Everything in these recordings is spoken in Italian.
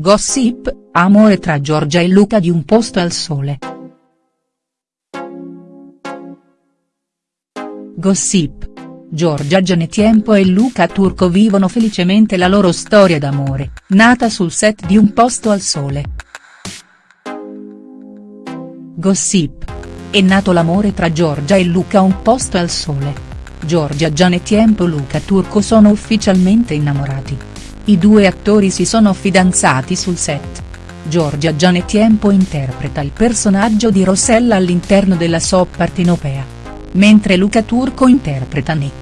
Gossip, amore tra Giorgia e Luca di Un posto al sole. Gossip. Giorgia Gianetiempo e Luca Turco vivono felicemente la loro storia d'amore, nata sul set di Un posto al sole. Gossip. È nato l'amore tra Giorgia e Luca Un posto al sole. Giorgia Gianetiempo e Luca Turco sono ufficialmente innamorati. I due attori si sono fidanzati sul set. Giorgia Gianetiempo interpreta il personaggio di Rossella all'interno della soap partinopea. Mentre Luca Turco interpreta Nick.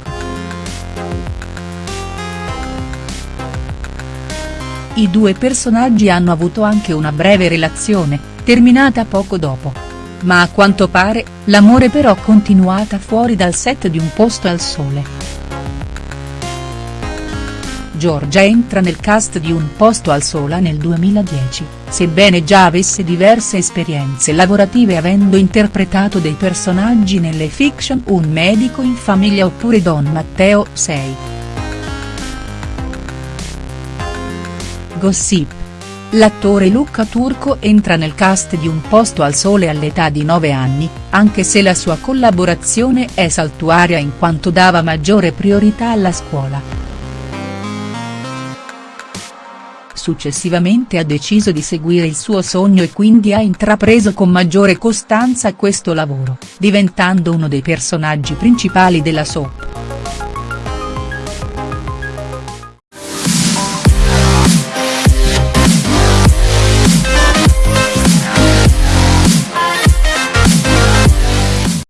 I due personaggi hanno avuto anche una breve relazione, terminata poco dopo. Ma a quanto pare, l'amore però continuata fuori dal set di Un posto al sole. Giorgia entra nel cast di Un posto al sola nel 2010, sebbene già avesse diverse esperienze lavorative avendo interpretato dei personaggi nelle fiction Un medico in famiglia oppure Don Matteo 6. Gossip. L'attore Luca Turco entra nel cast di Un posto al sole all'età di 9 anni, anche se la sua collaborazione è saltuaria in quanto dava maggiore priorità alla scuola. Successivamente ha deciso di seguire il suo sogno e quindi ha intrapreso con maggiore costanza questo lavoro, diventando uno dei personaggi principali della soap.